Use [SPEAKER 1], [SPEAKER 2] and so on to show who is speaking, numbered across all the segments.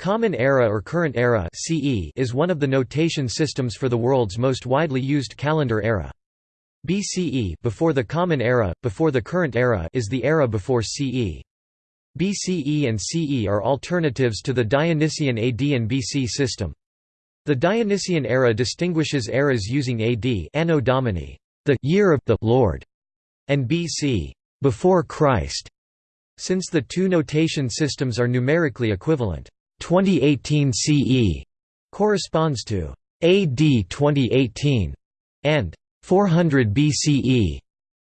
[SPEAKER 1] Common Era or Current Era (CE) is one of the notation systems for the world's most widely used calendar era. BCE before the Common Era, before the Current Era is the era before CE. BCE and CE are alternatives to the Dionysian AD and BC system. The Dionysian era distinguishes eras using AD Anno Domini, the year of the Lord, and BC, before Christ, since the two notation systems are numerically equivalent. 2018 CE corresponds to AD 2018 and 400 BCE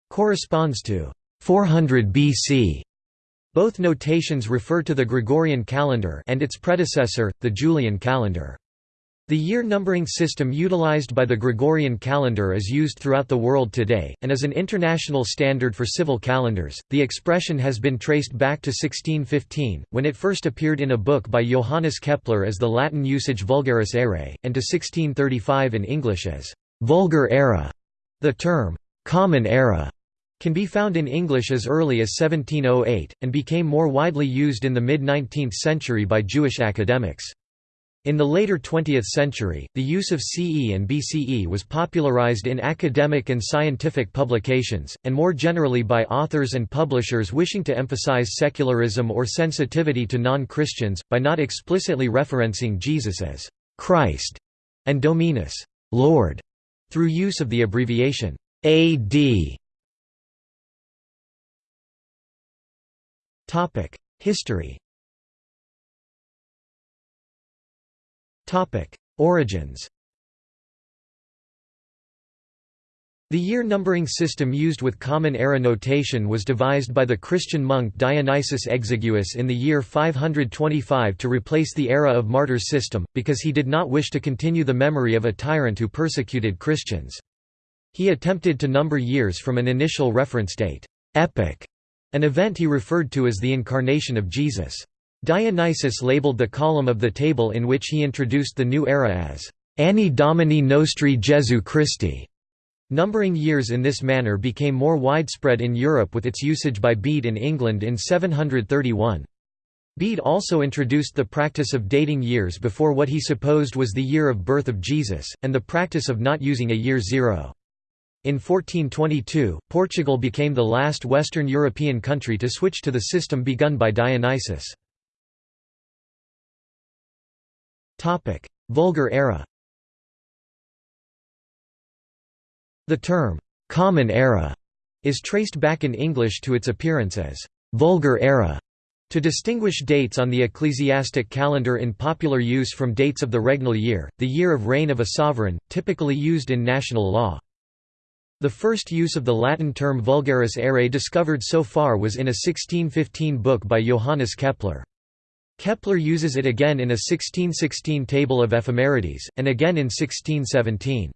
[SPEAKER 1] corresponds to 400 BC. Both notations refer to the Gregorian calendar and its predecessor, the Julian calendar. The year numbering system utilized by the Gregorian calendar is used throughout the world today, and is an international standard for civil calendars. The expression has been traced back to 1615, when it first appeared in a book by Johannes Kepler as the Latin usage Vulgaris Aerae, and to 1635 in English as vulgar era. The term common era can be found in English as early as 1708, and became more widely used in the mid 19th century by Jewish academics. In the later 20th century, the use of CE and BCE was popularized in academic and scientific publications, and more generally by authors and publishers wishing to emphasize secularism or sensitivity to non-Christians, by not explicitly referencing Jesus as Christ and Dominus Lord, through use of the abbreviation AD. History Origins The year numbering system used with Common Era notation was devised by the Christian monk Dionysius Exiguus in the year 525 to replace the era of martyrs system, because he did not wish to continue the memory of a tyrant who persecuted Christians. He attempted to number years from an initial reference date, epoch, an event he referred to as the incarnation of Jesus. Dionysius labeled the column of the table in which he introduced the new era as Anni Domini Nostri Jesu Christi. Numbering years in this manner became more widespread in Europe with its usage by Bede in England in 731. Bede also introduced the practice of dating years before what he supposed was the year of birth of Jesus, and the practice of not using a year zero. In 1422, Portugal became the last Western European country to switch to the system begun by Dionysius. Vulgar era The term, "'Common Era' is traced back in English to its appearance as "'Vulgar Era' to distinguish dates on the ecclesiastic calendar in popular use from dates of the regnal year, the year of reign of a sovereign, typically used in national law. The first use of the Latin term vulgaris aerae discovered so far was in a 1615 book by Johannes Kepler. Kepler uses it again in a 1616 table of ephemerides, and again in 1617.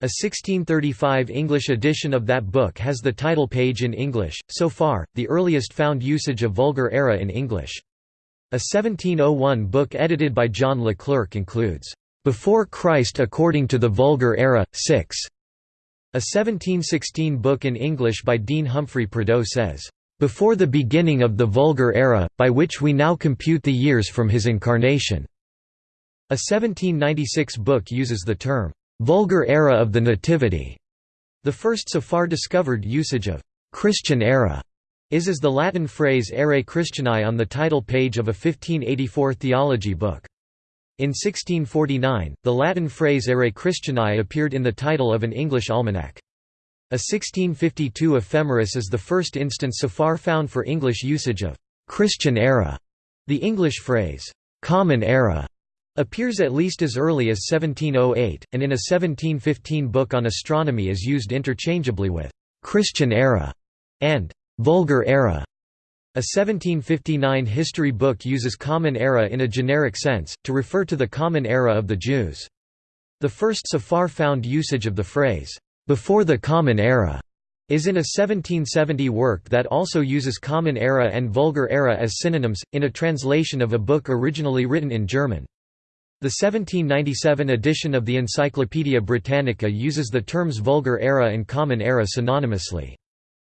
[SPEAKER 1] A 1635 English edition of that book has the title page in English, so far, the earliest found usage of Vulgar era in English. A 1701 book edited by John Leclerc includes, "'Before Christ according to the Vulgar Era, 6". A 1716 book in English by Dean Humphrey Prideaux says, before the beginning of the Vulgar Era, by which we now compute the years from his incarnation." A 1796 book uses the term, "'Vulgar Era of the Nativity'". The first so far discovered usage of "'Christian Era' is as the Latin phrase Aerae Christianae on the title page of a 1584 theology book. In 1649, the Latin phrase Aerae Christianae appeared in the title of an English almanac. A 1652 ephemeris is the first instance so far found for English usage of «Christian era». The English phrase «common era» appears at least as early as 1708, and in a 1715 book on astronomy is used interchangeably with «Christian era» and «vulgar era». A 1759 history book uses Common Era in a generic sense, to refer to the Common Era of the Jews. The first so far found usage of the phrase, before the Common Era is in a 1770 work that also uses Common Era and Vulgar Era as synonyms, in a translation of a book originally written in German. The 1797 edition of the Encyclopaedia Britannica uses the terms Vulgar Era and Common Era synonymously.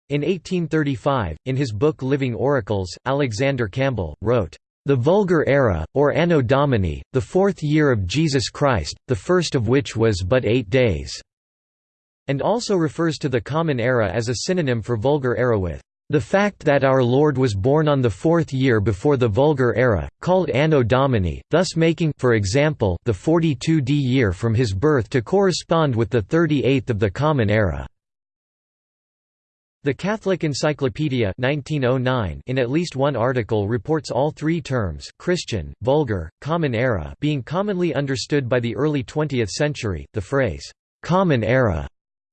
[SPEAKER 1] In 1835, in his book Living Oracles, Alexander Campbell, wrote, the Vulgar Era, or Anno Domini, the fourth year of Jesus Christ, the first of which was but eight days", and also refers to the Common Era as a synonym for Vulgar Era with the fact that our Lord was born on the fourth year before the Vulgar Era, called Anno Domini, thus making for example, the 42d year from his birth to correspond with the 38th of the Common Era. The Catholic Encyclopedia 1909 in at least one article reports all three terms Christian, Vulgar, Common Era being commonly understood by the early 20th century. The phrase, "'Common Era'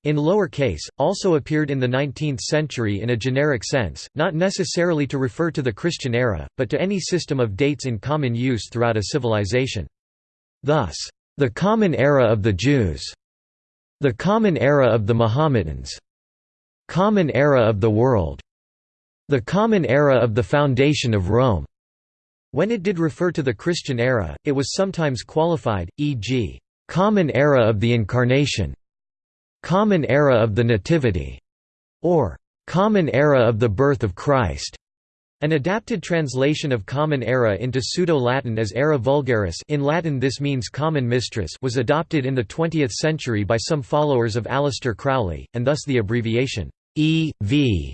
[SPEAKER 1] in lower case, also appeared in the 19th century in a generic sense, not necessarily to refer to the Christian era, but to any system of dates in common use throughout a civilization. Thus, the common era of the Jews, the common era of the Mohammedans, common era of the world, the common era of the foundation of Rome. When it did refer to the Christian era, it was sometimes qualified, e.g., common era of the Incarnation, Common Era of the Nativity, or Common Era of the Birth of Christ. An adapted translation of Common Era into Pseudo-Latin as Era Vulgaris in Latin this means Common Mistress was adopted in the 20th century by some followers of Aleister Crowley, and thus the abbreviation E.V.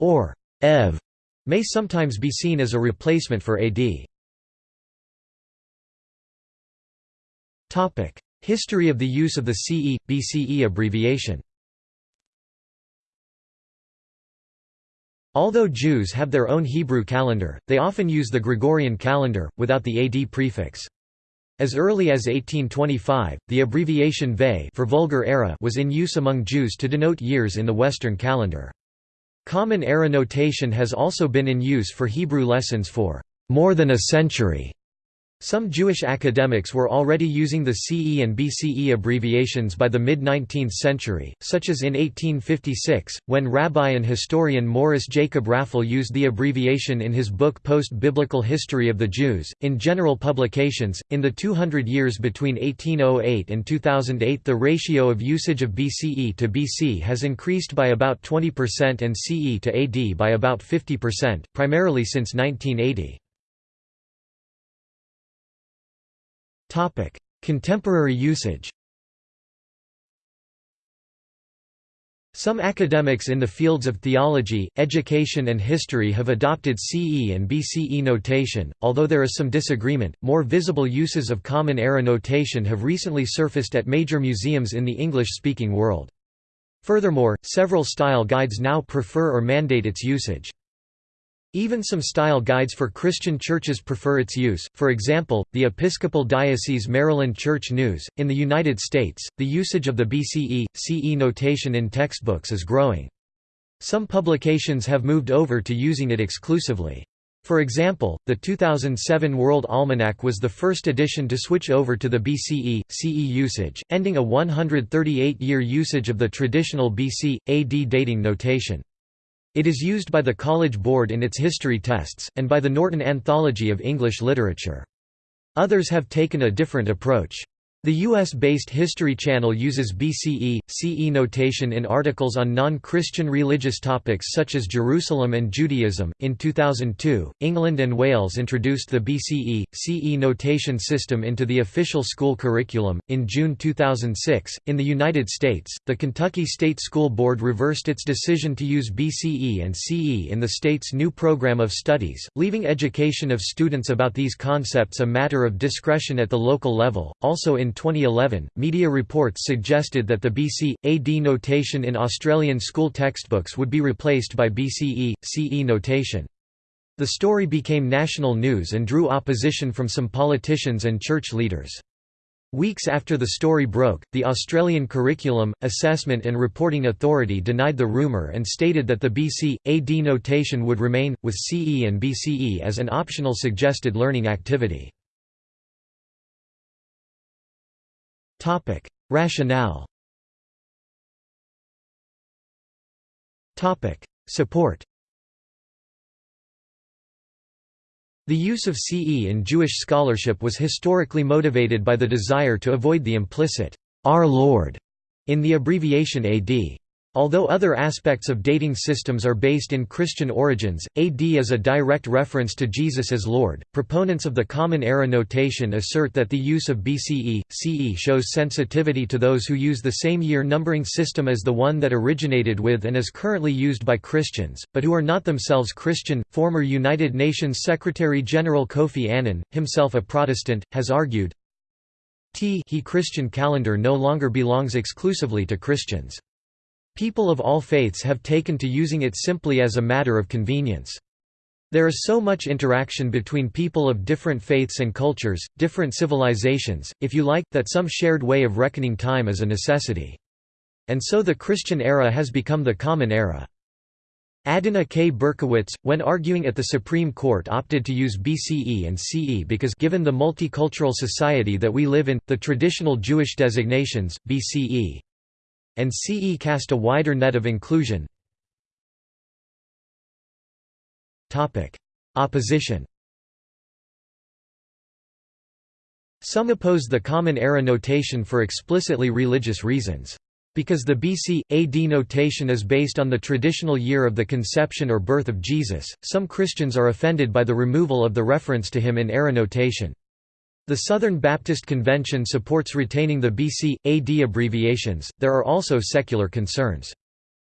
[SPEAKER 1] or EV may sometimes be seen as a replacement for AD. History of the use of the CE, BCE abbreviation Although Jews have their own Hebrew calendar, they often use the Gregorian calendar, without the AD prefix. As early as 1825, the abbreviation VE for Vulgar Era was in use among Jews to denote years in the Western calendar. Common Era notation has also been in use for Hebrew lessons for more than a century. Some Jewish academics were already using the CE and BCE abbreviations by the mid-19th century, such as in 1856, when rabbi and historian Morris Jacob Raphall used the abbreviation in his book Post-Biblical History of the Jews. In general publications, in the 200 years between 1808 and 2008 the ratio of usage of BCE to BC has increased by about 20% and CE to AD by about 50%, primarily since 1980. Contemporary usage Some academics in the fields of theology, education and history have adopted CE and BCE notation, although there is some disagreement. More visible uses of Common Era notation have recently surfaced at major museums in the English-speaking world. Furthermore, several style guides now prefer or mandate its usage. Even some style guides for Christian churches prefer its use, for example, the Episcopal Diocese Maryland Church News. In the United States, the usage of the BCE, CE notation in textbooks is growing. Some publications have moved over to using it exclusively. For example, the 2007 World Almanac was the first edition to switch over to the BCE, CE usage, ending a 138-year usage of the traditional BC, AD dating notation. It is used by the College Board in its history tests, and by the Norton Anthology of English Literature. Others have taken a different approach. The US-based History Channel uses BCE, CE notation in articles on non-Christian religious topics such as Jerusalem and Judaism. In 2002, England and Wales introduced the BCE, CE notation system into the official school curriculum. In June 2006, in the United States, the Kentucky State School Board reversed its decision to use BCE and CE in the state's new program of studies, leaving education of students about these concepts a matter of discretion at the local level. Also in 2011, media reports suggested that the BC, AD notation in Australian school textbooks would be replaced by BCE, CE notation. The story became national news and drew opposition from some politicians and church leaders. Weeks after the story broke, the Australian Curriculum, Assessment and Reporting Authority denied the rumour and stated that the BC, AD notation would remain, with CE and BCE as an optional suggested learning activity. Rationale. Topic: Support. The use of CE in Jewish scholarship was historically motivated by the desire to avoid the implicit "Our Lord" in the abbreviation AD. Although other aspects of dating systems are based in Christian origins, AD is a direct reference to Jesus as Lord. Proponents of the Common Era notation assert that the use of BCE, CE shows sensitivity to those who use the same year numbering system as the one that originated with and is currently used by Christians, but who are not themselves Christian. Former United Nations Secretary General Kofi Annan, himself a Protestant, has argued T he Christian calendar no longer belongs exclusively to Christians. People of all faiths have taken to using it simply as a matter of convenience. There is so much interaction between people of different faiths and cultures, different civilizations, if you like, that some shared way of reckoning time is a necessity. And so the Christian era has become the common era. Adena K. Berkowitz, when arguing at the Supreme Court opted to use BCE and CE because given the multicultural society that we live in, the traditional Jewish designations, BCE and CE cast a wider net of inclusion. Opposition Some oppose the Common Era notation for explicitly religious reasons. Because the BC, AD notation is based on the traditional year of the conception or birth of Jesus, some Christians are offended by the removal of the reference to him in era notation. The Southern Baptist Convention supports retaining the BC, AD abbreviations, there are also secular concerns.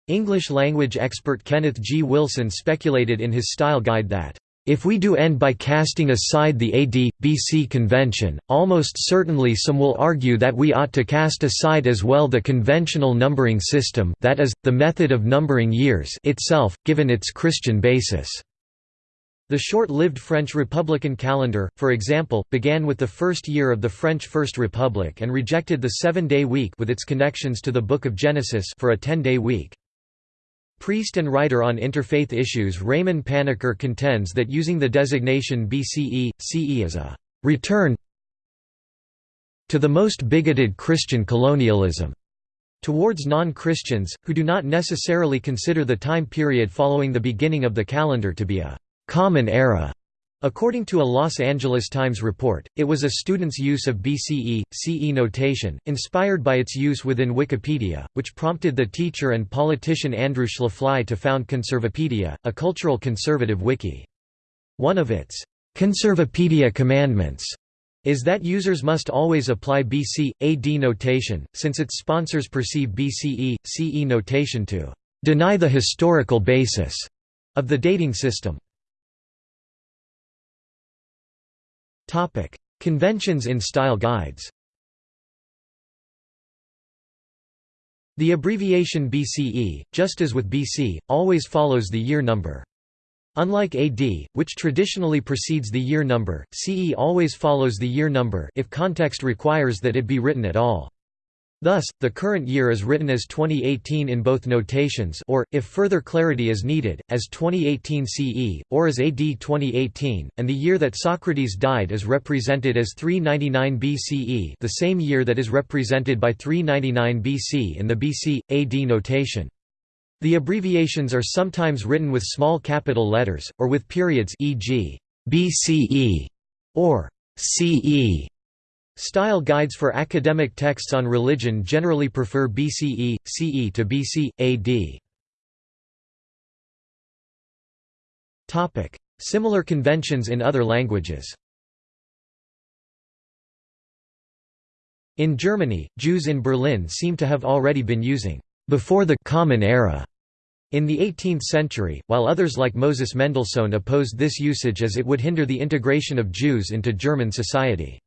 [SPEAKER 1] English language expert Kenneth G. Wilson speculated in his style guide that, "...if we do end by casting aside the AD, BC convention, almost certainly some will argue that we ought to cast aside as well the conventional numbering system that is, the method of numbering years itself, given its Christian basis." The short-lived French Republican calendar, for example, began with the first year of the French First Republic and rejected the seven-day week with its connections to the Book of Genesis for a ten-day week. Priest and writer on interfaith issues Raimon Panikkar contends that using the designation BCE, CE is a «return to the most bigoted Christian colonialism» towards non-Christians, who do not necessarily consider the time period following the beginning of the calendar to be a Common Era. According to a Los Angeles Times report, it was a student's use of BCE, CE notation, inspired by its use within Wikipedia, which prompted the teacher and politician Andrew Schlafly to found Conservapedia, a cultural conservative wiki. One of its Conservapedia commandments is that users must always apply BC, AD notation, since its sponsors perceive BCE, CE notation to deny the historical basis of the dating system. Topic: Conventions in style guides. The abbreviation BCE, just as with BC, always follows the year number. Unlike AD, which traditionally precedes the year number, CE always follows the year number if context requires that it be written at all. Thus, the current year is written as 2018 in both notations or, if further clarity is needed, as 2018 CE, or as AD 2018, and the year that Socrates died is represented as 399 BCE the same year that is represented by 399 BC in the BC, AD notation. The abbreviations are sometimes written with small capital letters, or with periods e.g. BCE or CE Style guides for academic texts on religion generally prefer BCE, CE to BC, AD. Similar conventions in other languages In Germany, Jews in Berlin seem to have already been using «before the Common Era» in the 18th century, while others like Moses Mendelssohn opposed this usage as it would hinder the integration of Jews into German society.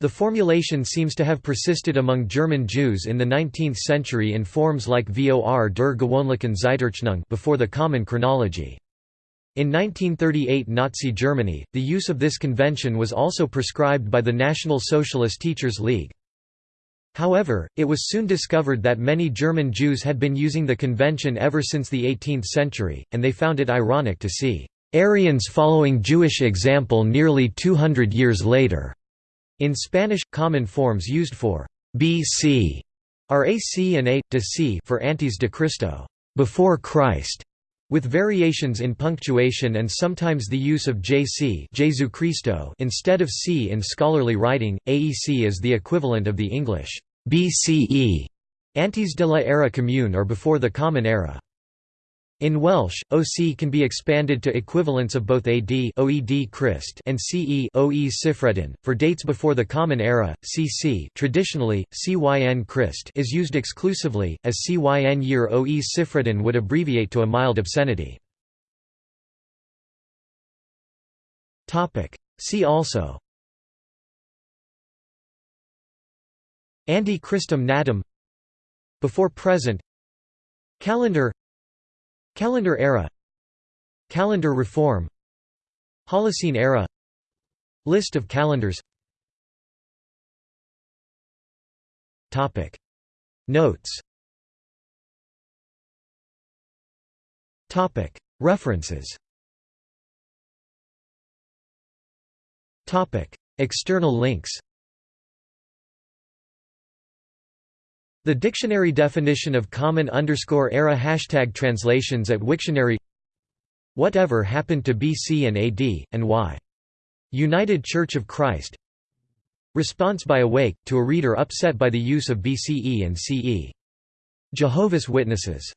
[SPEAKER 1] The formulation seems to have persisted among German Jews in the 19th century in forms like vor der gewöhnlichen Zeitrechnung before the common chronology. In 1938 Nazi Germany, the use of this convention was also prescribed by the National Socialist Teachers League. However, it was soon discovered that many German Jews had been using the convention ever since the 18th century, and they found it ironic to see Aryans following Jewish example nearly 200 years later. In Spanish, common forms used for BC are AC and A, de C for antes de Cristo before Christ", with variations in punctuation and sometimes the use of JC Jesu Cristo instead of C in scholarly writing. AEC is the equivalent of the English BCE Antes de la era commune or before the Common Era. In Welsh, OC can be expanded to equivalents of both AD OED Christ and CE OE Cyffredin. For dates before the Common Era, CC traditionally, CYN Christ is used exclusively, as CYN year OE Cyffredin would abbreviate to a mild obscenity. See also. Ante Christum natum. Before present. Calendar Calendar era. Calendar reform. Holocene era. List of calendars. Topic. Notes. Topic. References. Topic. External links The dictionary definition of common underscore era hashtag translations at Wiktionary Whatever happened to BC and AD, and why? United Church of Christ Response by Awake, to a reader upset by the use of BCE and CE. Jehovah's Witnesses